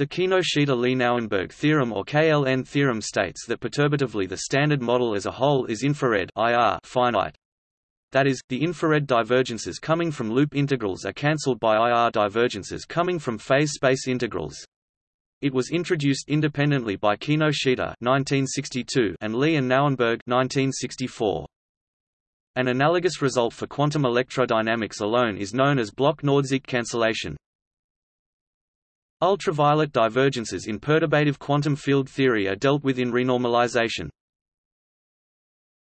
The Kinoshita-Lee-Nauenberg theorem or KLN theorem states that perturbatively the standard model as a whole is infrared IR finite. That is, the infrared divergences coming from loop integrals are cancelled by IR divergences coming from phase space integrals. It was introduced independently by Kinoshita (1962) and Lee and Nauenberg (1964). An analogous result for quantum electrodynamics alone is known as Bloch-Nordsieck cancellation. Ultraviolet divergences in perturbative quantum field theory are dealt with in renormalization.